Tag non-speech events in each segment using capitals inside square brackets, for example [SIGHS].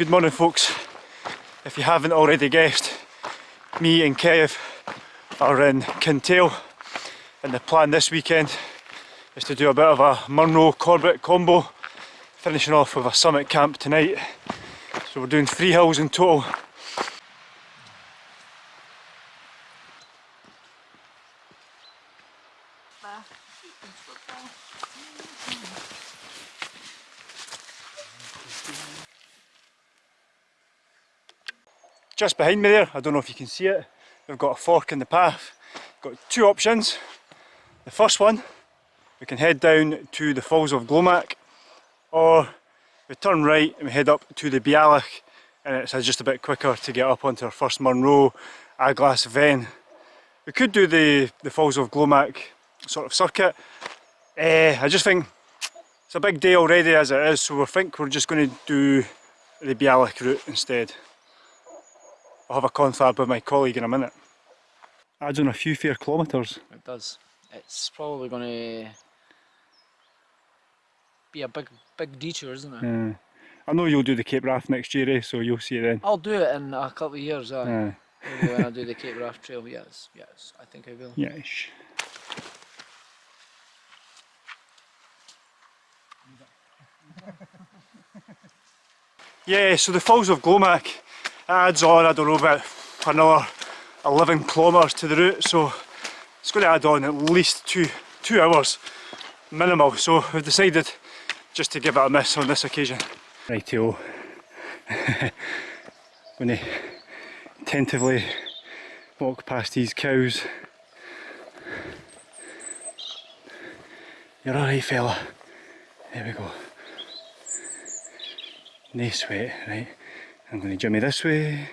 Good morning folks. If you haven't already guessed, me and Kev are in Kintail and the plan this weekend is to do a bit of a Munro Corbett combo finishing off with a summit camp tonight. So we're doing three hills in total just behind me there, I don't know if you can see it, we've got a fork in the path. Got two options. The first one, we can head down to the Falls of Glomach, or we turn right and we head up to the Bealach, and it's just a bit quicker to get up onto our first Munro, A' Ghlas-bheinn. We could do the, the Falls of Glomach sort of circuit. Uh, I just think it's a big day already as it is, so we think we're just going to do the Bealach route instead. I'll have a confab with my colleague in a minute. Adds on a few fair kilometres. It does. It's probably going to be a big big detour, isn't it? Yeah. I know you'll do the Cape Wrath next year, eh? so you'll see it then. I'll do it in a couple of years, uh, Yeah. maybe when I do the Cape Wrath Trail. Yes, yes, I think I will. Yes. [LAUGHS] yeah, so the Falls of Glomach adds on, I don't know, about another 11 kilometres to the route, so it's going to add on at least two, two hours minimal, so we've decided just to give it a miss on this occasion. Rightio, [LAUGHS] going to tentatively walk past these cows. You're alright fella. There we go. No sweat, right? I'm going to jimmy this way.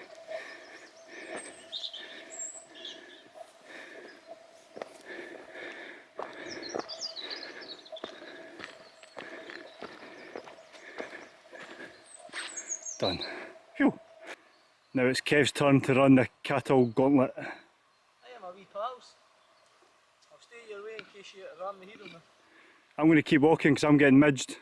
Done. Phew. Now it's Kev's turn to run the cattle gauntlet. I am a wee pals. I'll stay your way in case you ram the heat on. I'm going to keep walking because I'm getting midged.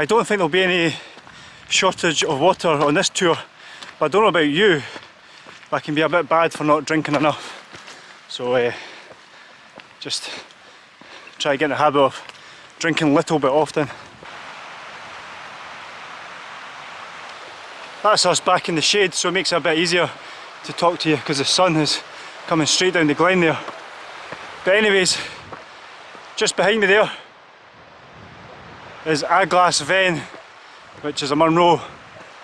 I don't think there'll be any shortage of water on this tour, but I don't know about you, but I can be a bit bad for not drinking enough. So uh, just try to get in the habit of drinking little bit often. That's us back in the shade, so it makes it a bit easier to talk to you because the sun is coming straight down the glen there. But anyways, just behind me there is A' Ghlas-bheinn, which is a Munro,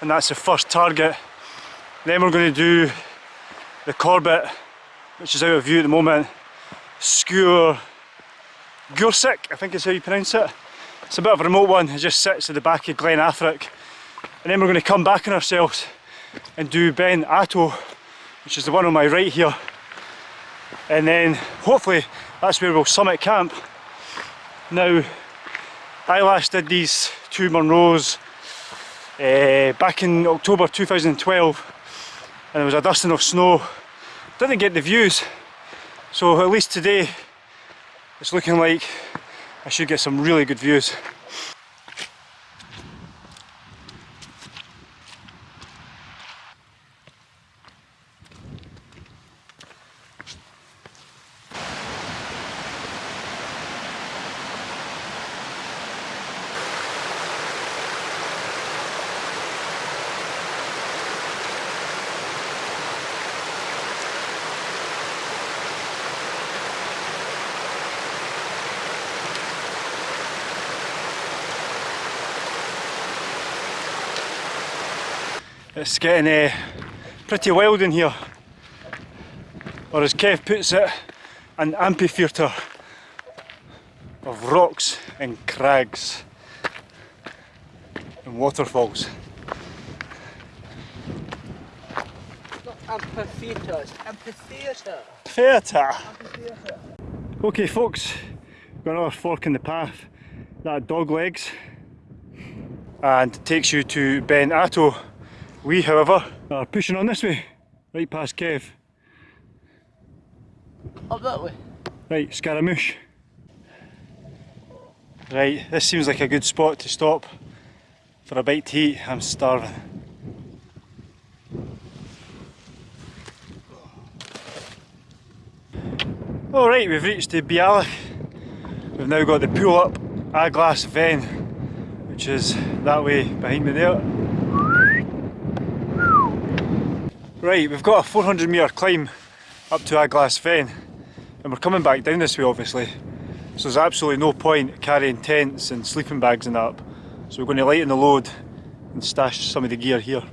and that's the first target. Then we're going to do the Corbett, which is out of view at the moment. Sgùrr Gaorsaic, I think is how you pronounce it. It's a bit of a remote one, it just sits at the back of Glen Affric. And then we're going to come back on ourselves and do Ben Attow, which is the one on my right here. And then hopefully that's where we'll summit camp. Now, I last did these two Munros uh, back in October 2012 and there was a dusting of snow. Didn't get the views, so at least today it's looking like I should get some really good views. It's getting uh, pretty wild in here. Or as Kev puts it, an amphitheatre of rocks and crags and waterfalls. Not amphitheatre, it's amphitheatre. Theatre! Okay folks, got another fork in the path. That dog legs and takes you to Ben Attow. We, however, are pushing on this way, right past Kev. Up that way. Right, Scaramouche. Right, this seems like a good spot to stop for a bite to eat. I'm starving. Alright, we've reached the Bealach. We've now got the pull up A' Ghlas-bheinn, which is that way behind me there. Right, we've got a 400 metre climb up to A' Ghlas-bheinn, and we're coming back down this way obviously. So there's absolutely no point carrying tents and sleeping bags and that up. So we're going to lighten the load and stash some of the gear here.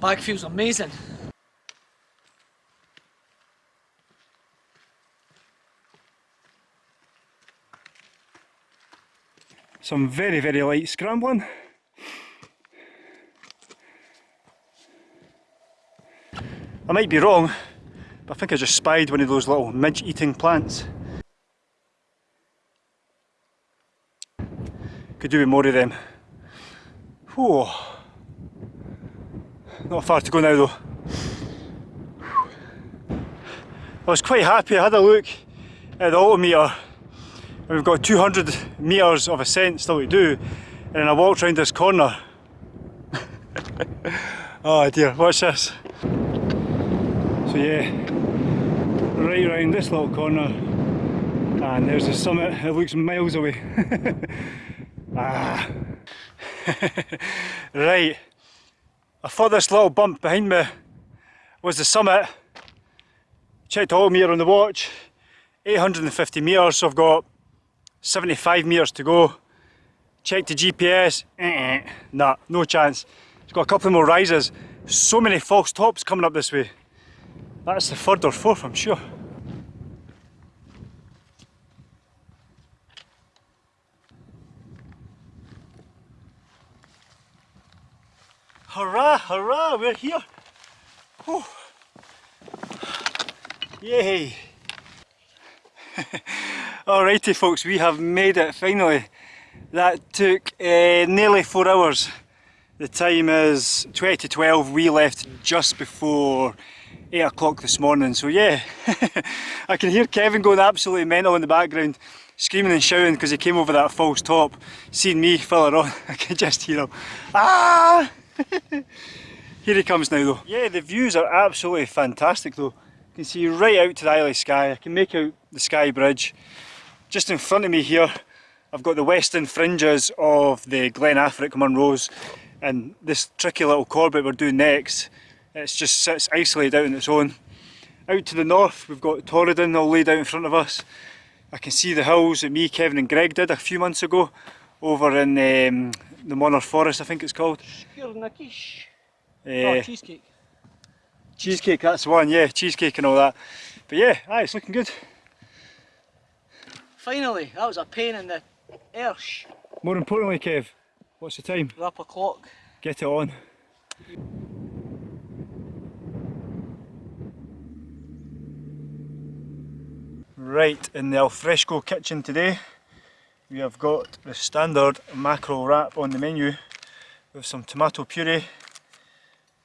Bag feels amazing. Some very, very light scrambling. I might be wrong, but I think I just spied one of those little midge eating plants. Could do with more of them. Whew. Not far to go now though. I was quite happy, I had a look at the altimeter and we've got 200 metres of ascent still to do and then I walked round this corner. [LAUGHS] oh dear, watch this. So yeah, right round this little corner and there's the summit, it looks miles away. [LAUGHS] ah. [LAUGHS] right, I thought this little bump behind me was the summit. Checked all meter on the watch, 850 metres, so I've got 75 metres to go. Check the GPS, eh, nah, no chance. It's got a couple more rises. So many false tops coming up this way. That's the third or fourth, I'm sure. Hurrah, hurrah, we're here. Whew. Yay. [LAUGHS] Alrighty folks, we have made it finally. That took uh, nearly four hours. The time is 20 to 12, we left just before 8 o'clock this morning, so yeah. [LAUGHS] I can hear Kevin going absolutely mental in the background, screaming and shouting because he came over that false top. Seeing me filler on, [LAUGHS] I can just hear him. Ah! Here he comes now though. Yeah, the views are absolutely fantastic though. You can see right out to the Isle of Skye. I can make out the Skye Bridge. Just in front of me here, I've got the western fringes of the Glen Affric Munros and this tricky little Corbett we're doing next, it just sits isolated out on its own. Out to the north we've got Torridon all laid out in front of us. I can see the hills that me, Kevin and Greg did a few months ago over in um, the Monar Forest I think it's called. Skirnakish. Uh, oh, cheesecake. Cheesecake, that's one, yeah, cheesecake and all that. But yeah, aye, it's looking good. Finally, that was a pain in the arse. More importantly, Kev, what's the time? We're up a clock. Get it on. Right, in the alfresco kitchen today, we have got the standard mackerel wrap on the menu with some tomato puree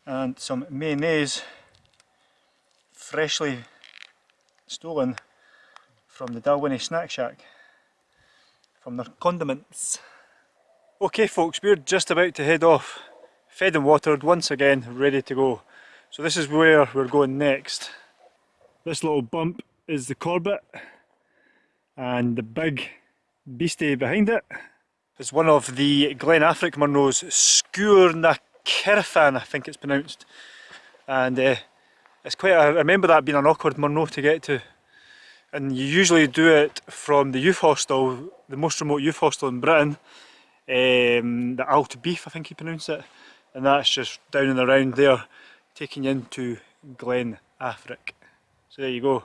and some mayonnaise freshly stolen from the Dalwhinnie Snack Shack from their condiments. Okay folks, we're just about to head off, fed and watered once again, ready to go. So this is where we're going next. This little bump is the Corbett and the big beastie behind it is one of the Glen Affric Munros Sgúr na I think it's pronounced. And uh, it's quite, a, I remember that being an awkward Munro to get to. And you usually do it from the youth hostel, the most remote youth hostel in Britain, um, the Alltbeithe I think you pronounce it. And that's just down and around there, taking you into Glen Affric. So there you go.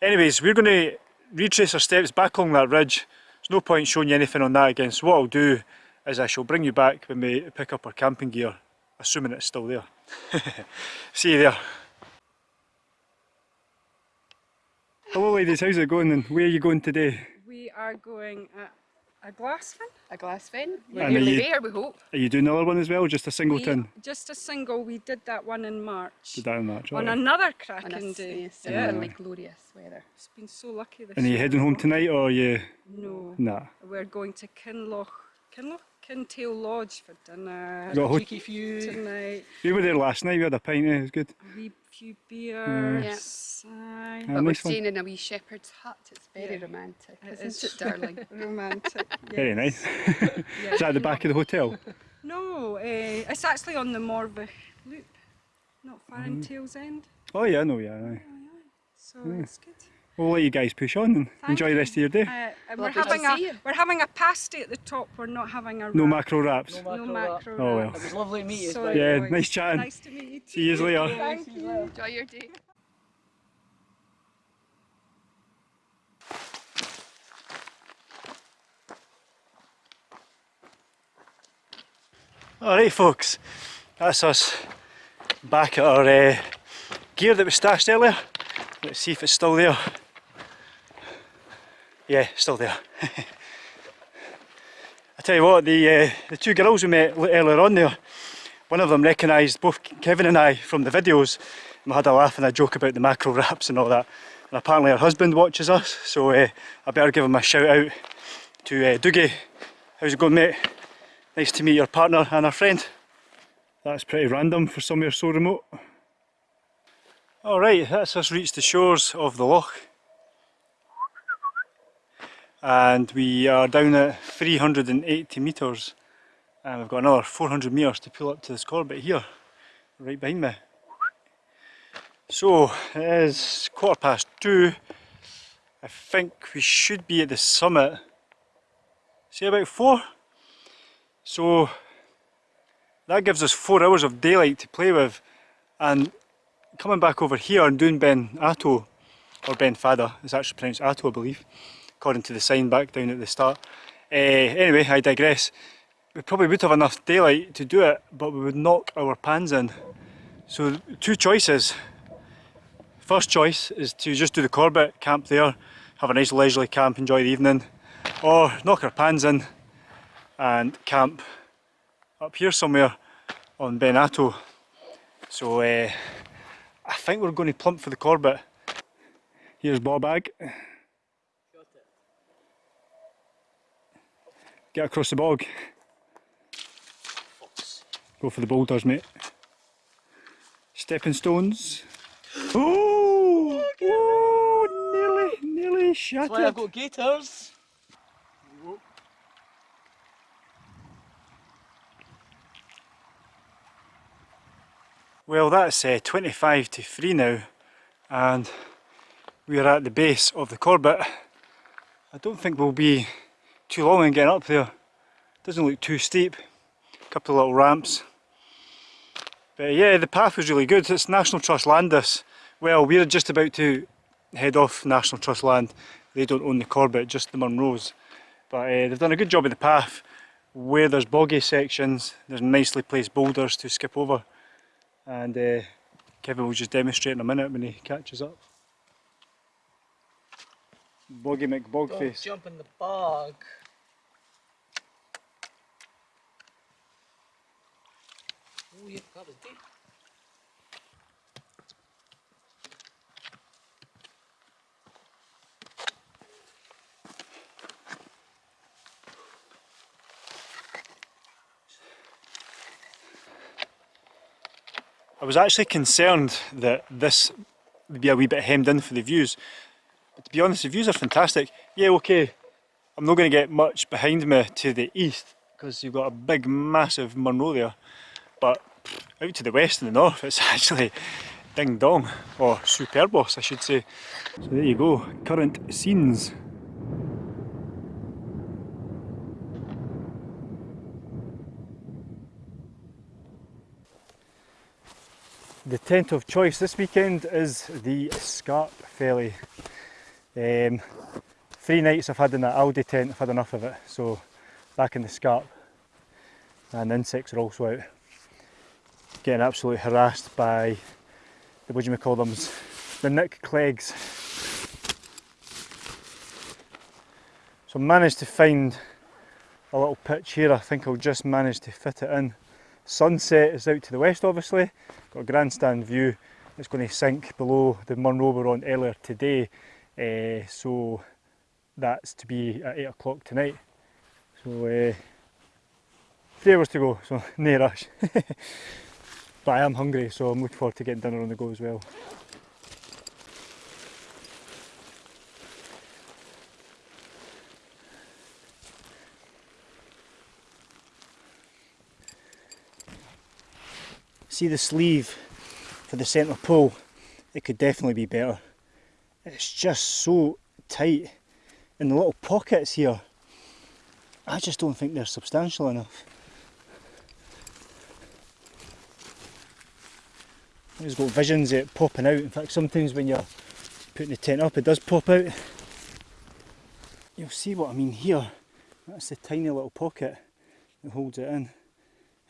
Anyways, we're going to retrace our steps back along that ridge. There's no point showing you anything on that again, so what I'll do is I shall bring you back when we pick up our camping gear, assuming it's still there. [LAUGHS] See you there. Hello ladies, how's it going and where are you going today? We are going at A glass fin? a glass fin. We're And nearly you- there, we hope. Are you doing another one as well, just a single We- tin? Just a single. We did that one in March. Did that in March, on alright. another On a cracking day. s- Yeah. similarly glorious weather. It's been so lucky this And are you heading home tonight or are you... No. Nah. We're going to Kinloch, Kinloch? Kintail Lodge for dinner Got a hot- Cheeky few. tonight. We were there last night, we had a pint, eh, it was good. A wee few beers. Aye. Yeah, But we're nice one. staying in a wee shepherd's hut. It's very Yeah. romantic, It isn't is. it, darling? [LAUGHS] Romantic. [LAUGHS] Very nice. [LAUGHS] Yeah. Is that at the back of the hotel? No, uh, it's actually on the Morvich Loop, not far Mm. in Tails End. Oh yeah, I know, yeah. aye. So Hmm. it's good. We'll let you guys push on and Thank enjoy the rest of your day. Uh, we're having a see you. we're having a pasty at the top. We're not having a No macro wraps. No No macro. macro. Oh, well. It was lovely to meet you. Sorry, Yeah, boys. nice chatting. Nice to meet you. too. See you later. Thank you. Enjoy your day. Alright folks, that's us back at our uh, gear that we stashed earlier. Let's see if it's still there. Yeah, still there. [LAUGHS] I tell you what, the uh, the two girls we met earlier on there, one of them recognised both Kevin and I from the videos and we had a laugh and a joke about the macro wraps and all that. And apparently her husband watches us, so uh, I better give him a shout out to uh, Dougie. How's it going mate? Nice to meet your partner and our friend. That's pretty random for somewhere so remote. Alright, that's us reached the shores of the loch. And we are down at 380 metres. And we've got another 400 metres to pull up to this corbett here, right behind me. So, it is quarter past two. I think we should be at the summit, say about four. So that gives us four hours of daylight to play with and coming back over here and doing Ben Attow, or Ben Fada, it's actually pronounced Attow I believe, according to the sign back down at the start. Uh, anyway, I digress. We probably would have enough daylight to do it, but we would knock our pans in. So two choices. First choice is to just do the Corbett, camp there, have a nice leisurely camp, enjoy the evening, or knock our pans in and camp up here somewhere on Benato. So uh, I think we're going to plump for the Corbett. Here's Bobag. Get across the bog. Go for the boulders, mate. Stepping stones. Oh! oh nearly, nearly That's shattered. why I've got gaiters. Well, that's uh, 25 to 3 now, and we're at the base of the Corbett. I don't think we'll be too long in getting up there. Doesn't look too steep. A couple of little ramps. But yeah, the path was really good. It's National Trust land this. Well, we're just about to head off National Trust land. They don't own the Corbett, just the Munros. But uh, they've done a good job of the path. Where there's boggy sections, there's nicely placed boulders to skip over and uh, Kevin will just demonstrate in a minute when he catches up. Boggy Don't McBogface. jump in the bog. Oh yeah, deep. I was actually concerned that this would be a wee bit hemmed in for the views. But to be honest, the views are fantastic. Yeah, okay, I'm not going to get much behind me to the east because you've got a big, massive Munro there. But out to the west and the north, it's [LAUGHS] actually ding dong, or superbos, I should say. So there you go, current scenes. The tent of choice this weekend is the Scarp Ferry. Um, three nights I've had in that Aldi tent, I've had enough of it, so back in the Scarp. And the insects are also out. Getting absolutely harassed by the, what do you call them, the Nick Cleggs. So managed to find a little pitch here. I think I'll just manage to fit it in. Sunset is out to the west obviously. Got a grandstand view. It's going to sink below the Munro we were on earlier today. Uh, so that's to be at 8 o'clock tonight. So uh, three hours to go, so [LAUGHS] no rush. [LAUGHS] but I am hungry so I'm looking forward to getting dinner on the go as well. See the sleeve for the centre pole, it could definitely be better. It's just so tight and the little pockets here, I just don't think they're substantial enough. It's got visions of it popping out. In fact, sometimes when you're putting the tent up, it does pop out. You'll see what I mean here. That's the tiny little pocket that holds it in.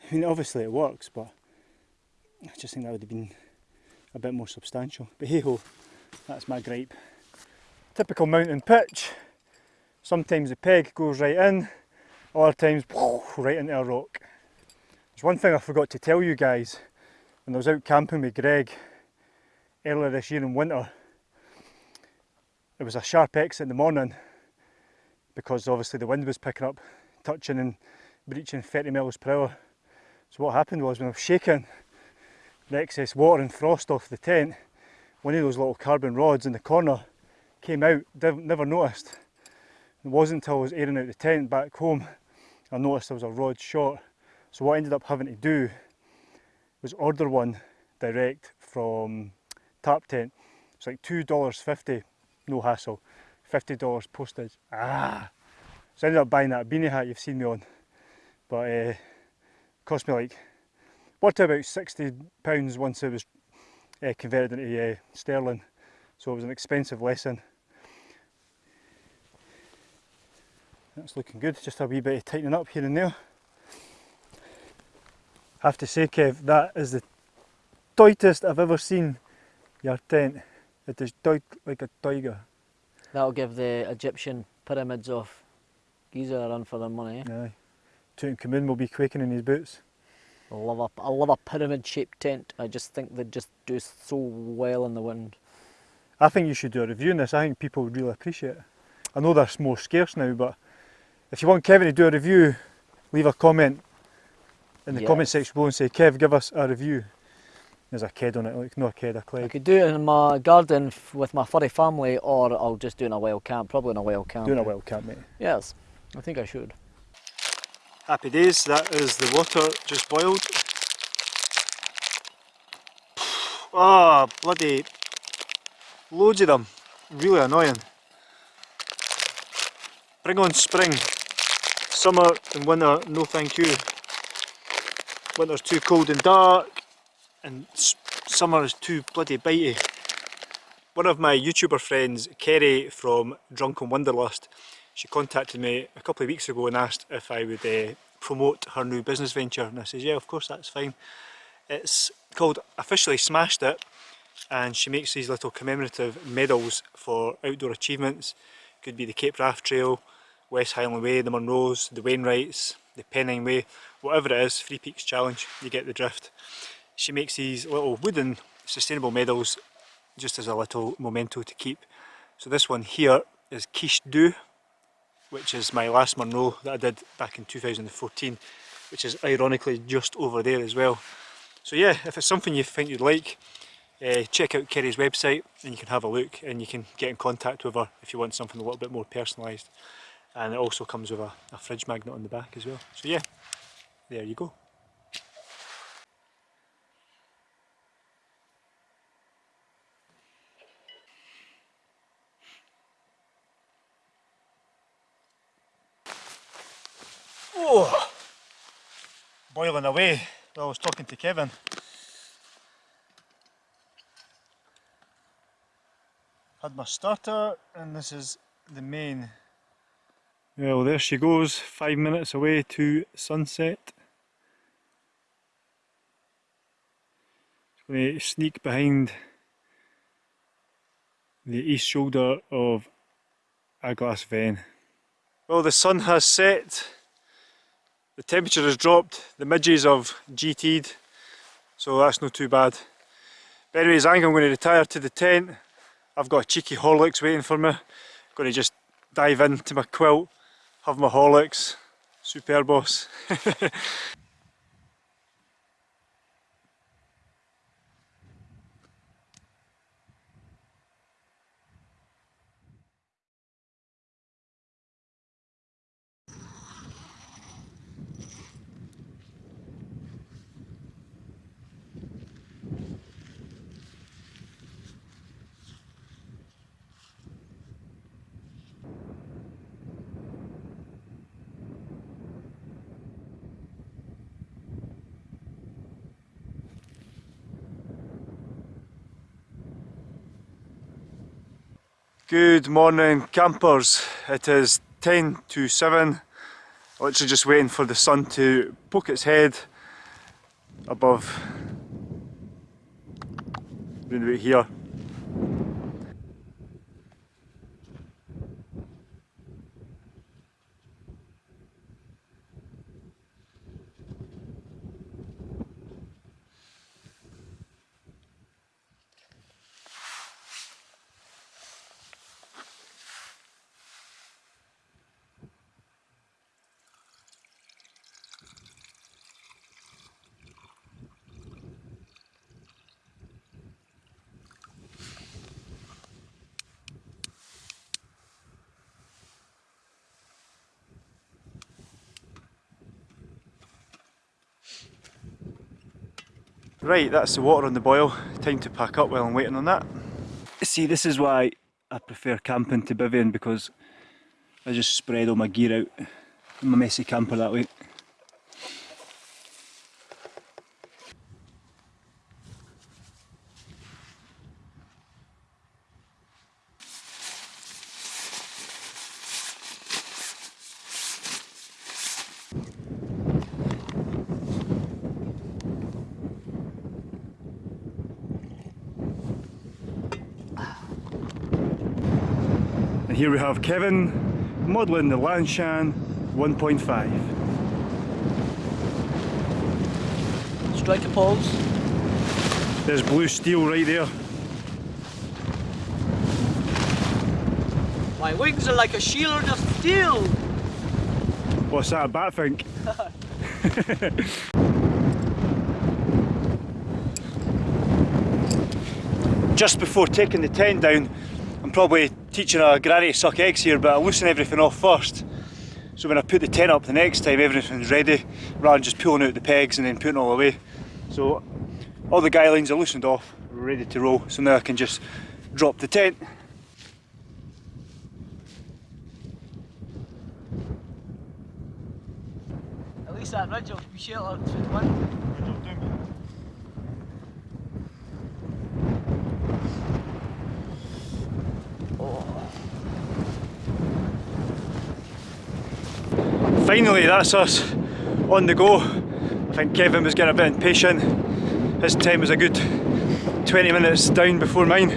I mean, obviously it works, but I just think that would have been a bit more substantial. But hey ho, that's my gripe. Typical mountain pitch. Sometimes the peg goes right in, other times right into a rock. There's one thing I forgot to tell you guys. When I was out camping with Greg earlier this year in winter, it was a sharp exit in the morning because obviously the wind was picking up, touching and breaching 30 miles per hour. So what happened was when I was shaking the excess water and frost off the tent, one of those little carbon rods in the corner came out, never noticed. It wasn't until I was airing out the tent back home I noticed there was a rod short. So what I ended up having to do was order one direct from Tarptent. It's like $2.50, no hassle. $50 postage. Ah! So I ended up buying that beanie hat you've seen me on. But uh, cost me like, out about 60 pounds once it was uh, converted into uh, sterling. So it was an expensive lesson. That's looking good, just a wee bit of tightening up here and there. Have to say Kev, that is the tightest I've ever seen your tent. It is tight like a tiger. That'll give the Egyptian pyramids of Giza a run for their money. Eh? Aye. Tutankhamun will be quaking in his boots. I love a, I love a pyramid shaped tent. I just think they just do so well in the wind. I think you should do a review on this. I think people would really appreciate it. I know they're more scarce now, but if you want Kevin to do a review, leave a comment in the Yes. comment section below and say, Kev, give us a review. There's a ked on it, like not a ked, a I cleg. could do it in my garden f- with my furry family, or I'll just do it in a wild camp. Probably in a wild camp. Doing a wild camp, mate. Yes, I think I should. Happy days, that is the water just boiled. [SIGHS] Ah, bloody loads of them. Really annoying. Bring on spring. Summer and winter, no thank you. Winter's too cold and dark, and summer is too bloody bitey. One of my YouTuber friends, Kerry from Drunken Wanderlust, she contacted me a couple of weeks ago and asked if I would uh, promote her new business venture and I says yeah of course that's fine. It's called Officially Smashed It and she makes these little commemorative medals for outdoor achievements. Could be the Cape Wrath Trail, West Highland Way, the Munros, the Wainwrights, the Pennine Way, whatever it is, Three Peaks Challenge, you get the drift. She makes these little wooden sustainable medals just as a little memento to keep. So this one here is Quiche Du, which is my last Munro that I did back in 2014, which is ironically just over there as well. So yeah, if it's something you think you'd like, uh, check out Kerry's website and you can have a look and you can get in contact with her if you want something a little bit more personalised. And it also comes with a, a fridge magnet on the back as well. So yeah, there you go. Oh, boiling away while I was talking to Kevin. Had my starter and this is the main. Well there she goes, five minutes away to sunset. Going to sneak behind the east shoulder of A' Ghlas-bheinn. Well the sun has set The temperature has dropped, the midges have GT'd, so that's not too bad. But anyways, I think I'm going to retire to the tent. I've got a cheeky Horlicks waiting for me. I'm Going to just dive into my quilt, have my Horlicks. Superb boss. [LAUGHS] Good morning campers. It is 10 to 7. Literally just waiting for the sun to poke its head above round about here. Right, that's the water on the boil. Time to pack up while I'm waiting on that. See, this is why I prefer camping to bivvying because I just spread all my gear out in my messy camper that way. Here we have Kevin modelling the Lanshan 1.5. Strike a pose. There's blue steel right there. My wings are like a shield of steel. What's that, a bat think? [LAUGHS] Just before taking the tent down, I'm probably teaching a granny to suck eggs here, but I loosen everything off first. So when I put the tent up the next time, everything's ready, rather than just pulling out the pegs and then putting all away. So all the guy lines are loosened off, ready to roll, so now I can just drop the tent. At least that ridge will be sheltered from the wind. Finally, that's us on the go. I think Kevin was getting a bit impatient. His time was a good 20 minutes down before mine.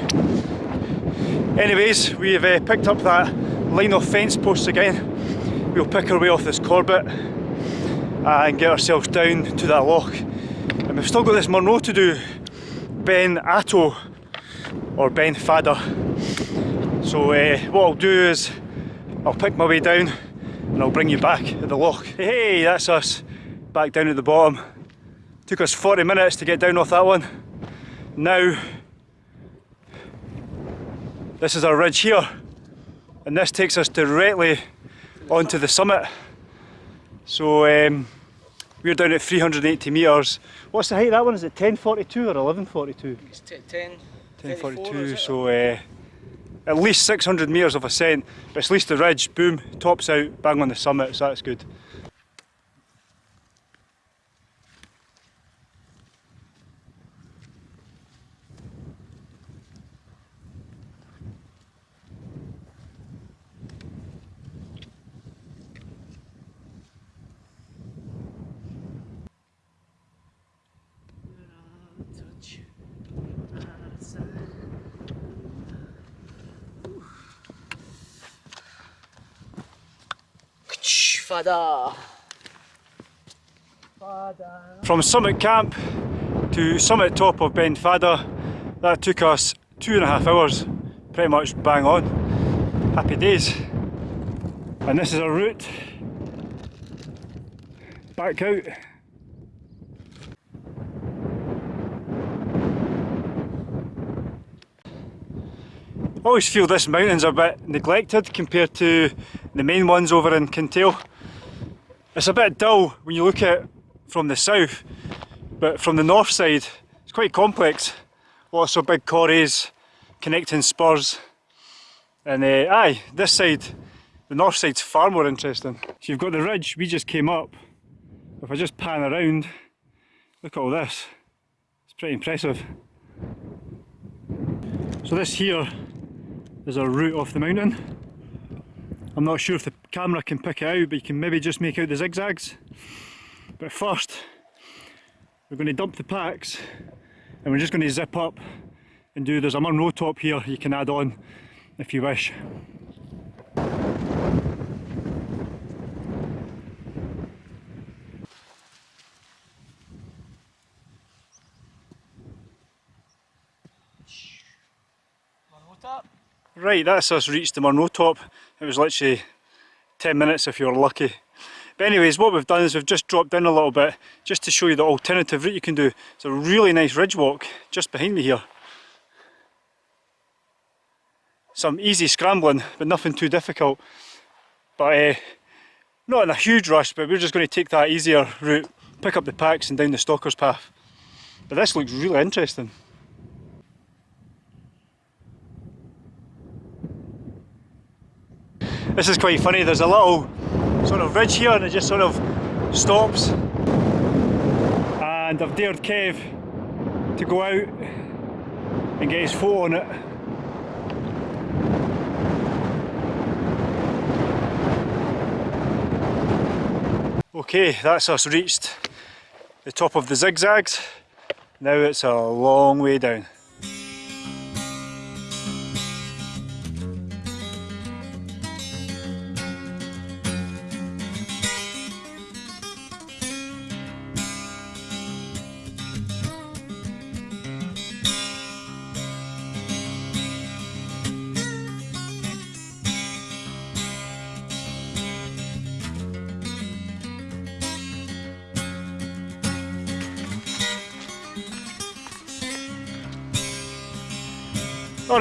Anyways, we've uh, picked up that line of fence posts again. We'll pick our way off this Corbett and get ourselves down to that lock. And we've still got this Munro to do, Ben Attow or Ben Fadder. So uh, what I'll do is I'll pick my way down and I'll bring you back at the lock. Hey, that's us back down at the bottom. Took us 40 minutes to get down off that one. Now, this is our ridge here, and this takes us directly onto the summit. So um, we're down at 380 metres. What's the height of that one? Is it 1042 or 1142? It's 10. 1042, so uh, at least 600 metres of ascent, but it's at least the ridge, boom, tops out, bang on the summit, so that's good. Fada. From Summit Camp to Summit Top of Ben Fada, that took us two and a half hours, pretty much bang on. Happy days. And this is our route back out. I always feel this mountain's a bit neglected compared to the main ones over in Kintail. It's a bit dull when you look at it from the south, but from the north side it's quite complex. Lots of big quarries, connecting spurs. And uh, aye, this side, the north side's far more interesting. So you've got the ridge we just came up. If I just pan around, look at all this. It's pretty impressive. So this here is a route off the mountain. I'm not sure if the camera can pick it out, but you can maybe just make out the zigzags. But first, we're going to dump the packs and we're just going to zip up and do, there's a Munro top here you can add on if you wish. Right, that's us reached the Munro top. It was literally 10 minutes if you were lucky. But anyways, what we've done is we've just dropped in a little bit just to show you the alternative route you can do. It's a really nice ridge walk just behind me here. Some easy scrambling, but nothing too difficult. But uh, not in a huge rush, but we're just going to take that easier route, pick up the packs and down the Stalker's Path. But this looks really interesting. This is quite funny, there's a little sort of ridge here and it just sort of stops. And I've dared Kev to go out and get his foot on it. Okay, that's us reached the top of the zigzags. Now it's a long way down.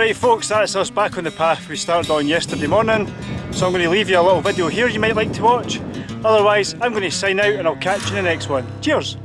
Alright folks, that's us back on the path we started on yesterday morning. So I'm going to leave you a little video here you might like to watch. Otherwise, I'm going to sign out and I'll catch you in the next one. Cheers!